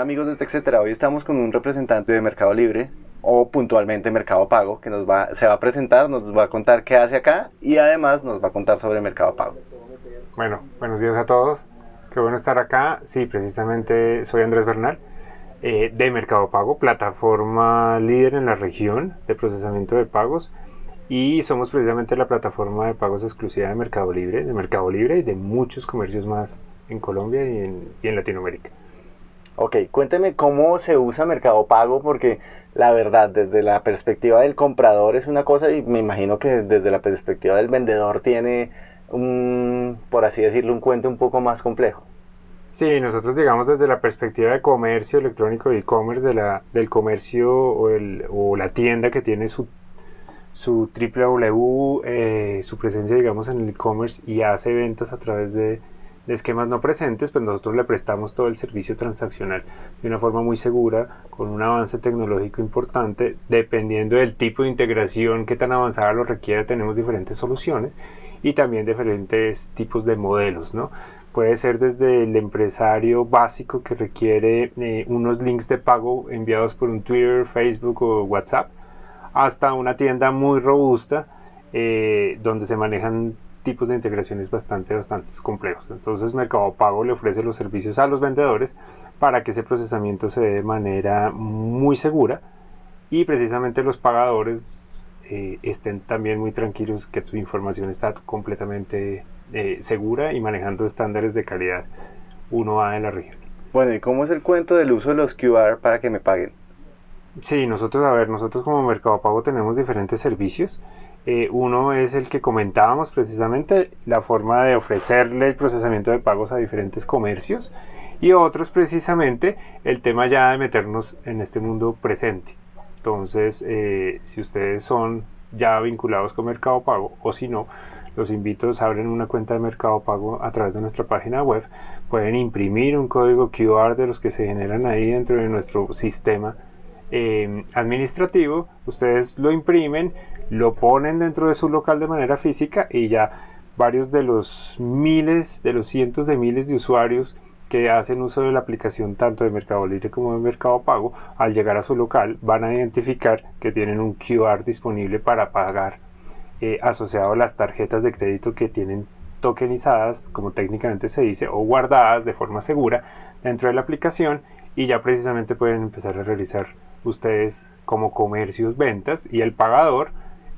Hola amigos de TechCetera, hoy estamos con un representante de Mercado Libre o puntualmente Mercado Pago que nos va, se va a presentar, nos va a contar qué hace acá y además nos va a contar sobre Mercado Pago. Bueno, buenos días a todos, qué bueno estar acá. Sí, precisamente soy Andrés Bernal eh, de Mercado Pago, plataforma líder en la región de procesamiento de pagos y somos precisamente la plataforma de pagos exclusiva de Mercado Libre, de Mercado Libre y de muchos comercios más en Colombia y en, y en Latinoamérica. Ok, cuénteme cómo se usa Mercado Pago porque la verdad desde la perspectiva del comprador es una cosa y me imagino que desde la perspectiva del vendedor tiene un, por así decirlo, un cuento un poco más complejo. Sí, nosotros digamos desde la perspectiva de comercio electrónico y e-commerce de del comercio o, la tienda que tiene su, su www, eh, su presencia digamos en el e-commerce y hace ventas a través de, esquemas no presentes, pues nosotros le prestamos todo el servicio transaccional de una forma muy segura, con un avance tecnológico importante, dependiendo del tipo de integración que tan avanzada lo requiera, tenemos diferentes soluciones y también diferentes tipos de modelos, ¿no? Puede ser desde el empresario básico que requiere eh, unos links de pago enviados por un Twitter, Facebook o WhatsApp, hasta una tienda muy robusta eh, donde se manejan tipos de integraciones bastante, bastante complejos. Entonces Mercado Pago le ofrece los servicios a los vendedores para que ese procesamiento se dé de manera muy segura y precisamente los pagadores eh, estén también muy tranquilos que tu información está completamente eh, segura y manejando estándares de calidad 1A en la región. Bueno, ¿y cómo es el cuento del uso de los QR para que me paguen? Sí, nosotros, a ver, nosotros como Mercado Pago tenemos diferentes servicios. Eh, uno es el que comentábamos precisamente, la forma de ofrecerle el procesamiento de pagos a diferentes comercios. Y otro es precisamente el tema ya de meternos en este mundo presente. Entonces, eh, si ustedes son ya vinculados con Mercado Pago o si no, los invito a abrir una cuenta de Mercado Pago a través de nuestra página web. Pueden imprimir un código QR de los que se generan ahí dentro de nuestro sistema administrativo. Ustedes lo imprimen, lo ponen dentro de su local de manera física y ya varios de los miles, de los cientos de miles de usuarios que hacen uso de la aplicación tanto de Mercado Libre como de Mercado Pago, al llegar a su local van a identificar que tienen un QR disponible para pagar eh, asociado a las tarjetas de crédito que tienen tokenizadas, como técnicamente se dice, o guardadas de forma segura dentro de la aplicación y ya precisamente pueden empezar a realizar ustedes como comercios ventas y el pagador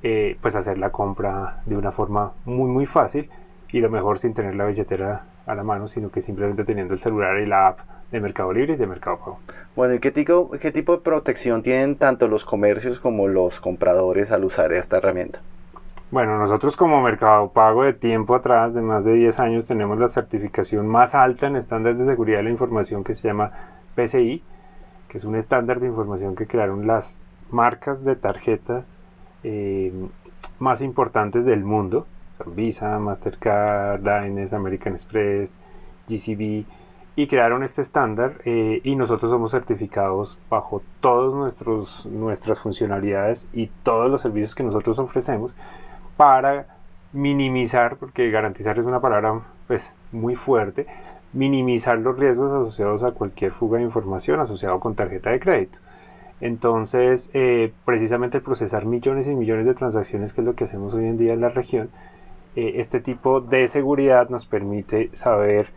eh, pues hacer la compra de una forma muy muy fácil y lo mejor sin tener la billetera a la mano, sino que simplemente teniendo el celular y la app de Mercado Libre y de Mercado Pago. Bueno, ¿y qué tipo, qué tipo de protección tienen tanto los comercios como los compradores al usar esta herramienta? Bueno, nosotros como Mercado Pago de tiempo atrás, de más de 10 años, tenemos la certificación más alta en estándares de seguridad de la información que se llama PCI, que es un estándar de información que crearon las marcas de tarjetas eh, más importantes del mundo. Visa, Mastercard, Diners, American Express, GCB y crearon este estándar eh, y nosotros somos certificados bajo todas nuestras funcionalidades y todos los servicios que nosotros ofrecemos para minimizar, porque garantizar es una palabra pues muy fuerte, minimizar los riesgos asociados a cualquier fuga de información asociado con tarjeta de crédito. Entonces, eh, precisamente procesar millones y millones de transacciones, que es lo que hacemos hoy en día en la región, eh, este tipo de seguridad nos permite saber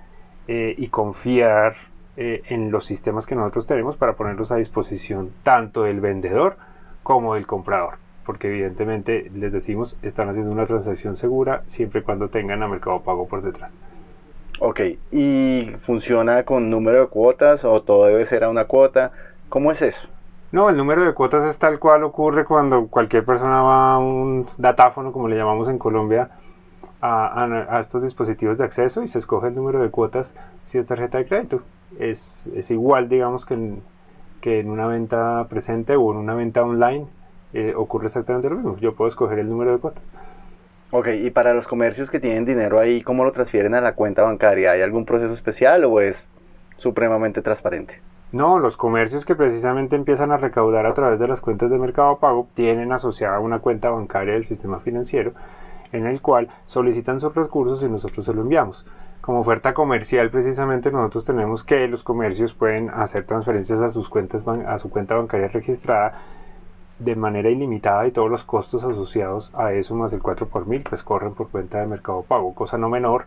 eh, y confiar en los sistemas que nosotros tenemos para ponerlos a disposición tanto del vendedor como del comprador. Porque evidentemente les decimos, están haciendo una transacción segura siempre y cuando tengan a Mercado Pago por detrás. Ok, ¿y funciona con número de cuotas o todo debe ser a una cuota? ¿Cómo es eso? No, el número de cuotas es tal cual ocurre cuando cualquier persona va a un datáfono, como le llamamos en Colombia, a, estos dispositivos de acceso y se escoge el número de cuotas si es tarjeta de crédito. Es, es igual, digamos, que en, que en una venta presente o en una venta online eh, ocurre exactamente lo mismo. Yo puedo escoger el número de cuotas. Ok, y para los comercios que tienen dinero ahí, ¿cómo lo transfieren a la cuenta bancaria? ¿Hay algún proceso especial o es supremamente transparente? No, los comercios que precisamente empiezan a recaudar a través de las cuentas de Mercado Pago tienen asociada una cuenta bancaria del sistema financiero en el cual solicitan sus recursos y nosotros se lo enviamos. Como oferta comercial, precisamente nosotros tenemos que los comercios pueden hacer transferencias a sus cuentas a su cuenta bancaria registrada de manera ilimitada y todos los costos asociados a eso más el 4 por mil pues corren por cuenta de Mercado Pago, cosa no menor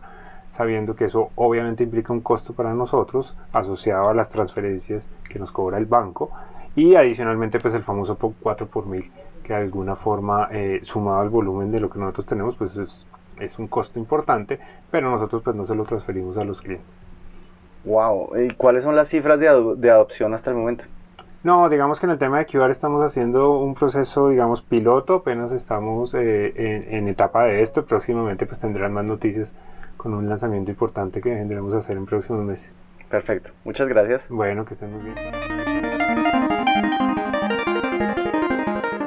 sabiendo que eso obviamente implica un costo para nosotros asociado a las transferencias que nos cobra el banco y adicionalmente pues el famoso 4 por mil que de alguna forma eh, sumado al volumen de lo que nosotros tenemos pues es, es un costo importante pero nosotros pues no se lo transferimos a los clientes. Wow, ¿y cuáles son las cifras de, de adopción hasta el momento? No, digamos que en el tema de QR estamos haciendo un proceso, digamos, piloto, apenas estamos eh, en, en, etapa de esto, próximamente pues tendrán más noticias con un lanzamiento importante que tendremos hacer en próximos meses. Perfecto, muchas gracias. Bueno, que estén muy bien.